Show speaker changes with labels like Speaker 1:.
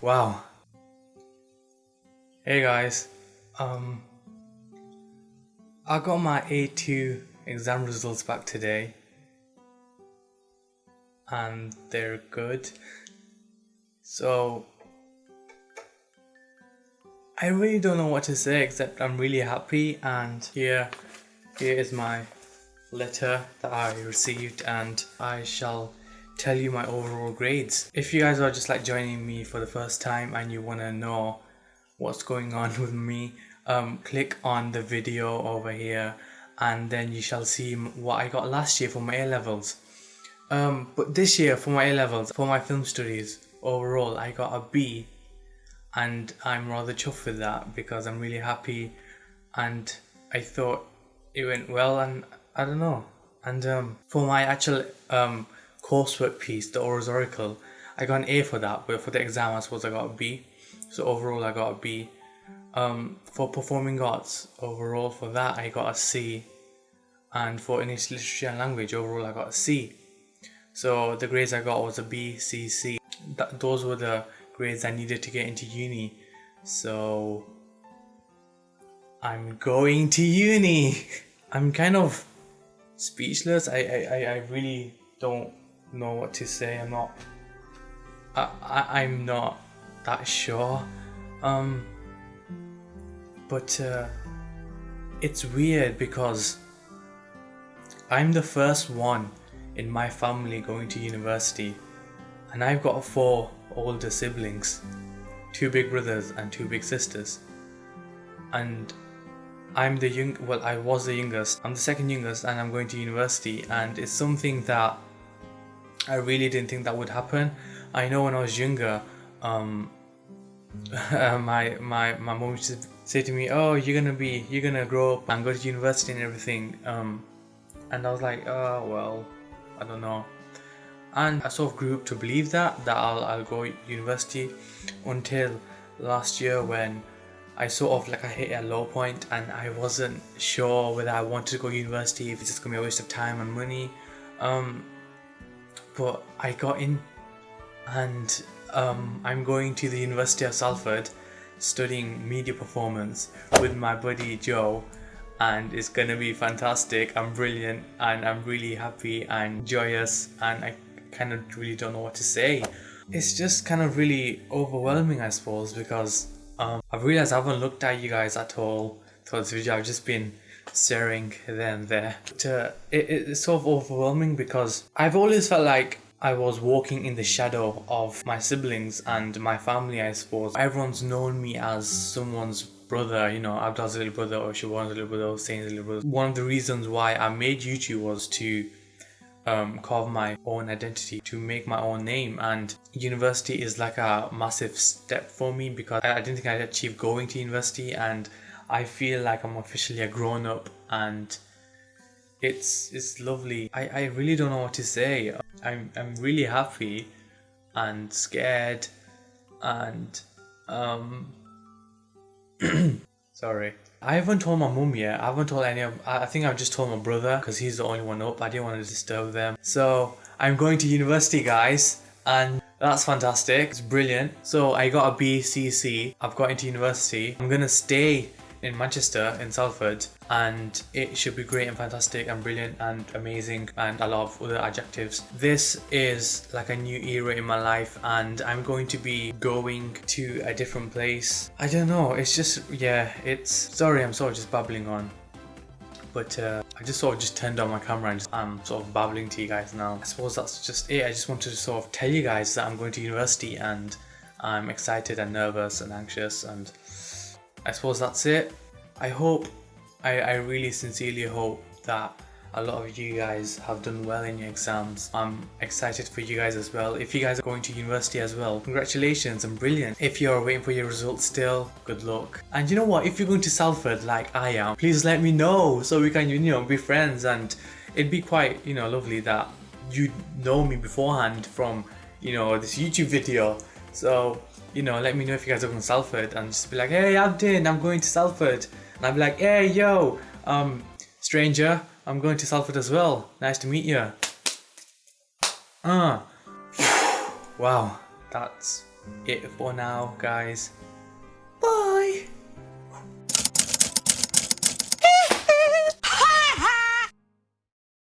Speaker 1: Wow. Hey guys. Um I got my A2 exam results back today. And they're good. So I really don't know what to say except I'm really happy and here here is my letter that I received and I shall tell you my overall grades. If you guys are just like joining me for the first time and you want to know what's going on with me, um, click on the video over here and then you shall see what I got last year for my A-levels. Um, but this year for my A-levels, for my film studies, overall I got a B and I'm rather chuffed with that because I'm really happy and I thought it went well and I don't know. And um, for my actual um, coursework piece, the Aurors Oracle, I got an A for that, but for the exam I suppose I got a B. So overall I got a B. Um, for performing arts, overall for that I got a C. And for English literature and language, overall I got a C. So the grades I got was a B, C, C. Th those were the grades I needed to get into uni. So I'm going to uni. I'm kind of speechless. I, I, I really don't know what to say. I'm not. I, I I'm not that sure. Um. But uh, it's weird because I'm the first one in my family going to university, and I've got four older siblings, two big brothers and two big sisters, and I'm the young, well I was the youngest, I'm the second youngest and I'm going to university and it's something that I really didn't think that would happen. I know when I was younger, um, my my my mom used to say to me, "Oh, you're gonna be, you're gonna grow up and go to university and everything." Um, and I was like, "Oh well, I don't know." And I sort of grew up to believe that that I'll I'll go university until last year when I sort of like I hit a low point and I wasn't sure whether I wanted to go to university if it's just gonna be a waste of time and money um, but I got in and um, I'm going to the University of Salford studying media performance with my buddy Joe and it's gonna be fantastic I'm brilliant and I'm really happy and joyous and I kind of really don't know what to say it's just kind of really overwhelming I suppose because um, I've realized I haven't looked at you guys at all throughout this video. I've just been staring there and there. But, uh, it, it's sort of overwhelming because I've always felt like I was walking in the shadow of my siblings and my family, I suppose. Everyone's known me as someone's brother, you know, Abdul's little brother or Siobhan's little brother or Hussein's little brother. One of the reasons why I made YouTube was to um, carve my own identity, to make my own name. And university is like a massive step for me because I, didn't think I'd achieve going to university and I feel like I'm officially a grown up and it's it's lovely. I, I really don't know what to say. I'm, I'm really happy and scared and um sorry I haven't told my mum yet. I haven't told any of. I think I've just told my brother because he's the only one up. I didn't want to disturb them. So I'm going to university, guys, and that's fantastic. It's brilliant. So I got a BCC. I've got into university. I'm gonna stay in Manchester in Salford and it should be great and fantastic and brilliant and amazing and a lot of other adjectives. This is like a new era in my life and I'm going to be going to a different place. I don't know, it's just, yeah, it's, sorry I'm sort of just babbling on. But uh, I just sort of just turned on my camera and just, I'm sort of babbling to you guys now. I suppose that's just it. I just wanted to sort of tell you guys that I'm going to university and I'm excited and nervous and anxious and I suppose that's it. I hope, I, I really sincerely hope that a lot of you guys have done well in your exams. I'm excited for you guys as well. If you guys are going to university as well, congratulations and brilliant. If you're waiting for your results still, good luck. And you know what, if you're going to Salford like I am, please let me know so we can, you know, be friends and it'd be quite, you know, lovely that you know me beforehand from, you know, this YouTube video. So you know, let me know if you guys are to Salford and just be like, hey, Abdin, I'm going to Salford. And I'll be like, hey, yo, um, stranger, I'm going to Salford as well. Nice to meet you. Ah. Uh. Wow, that's it for now, guys. Bye!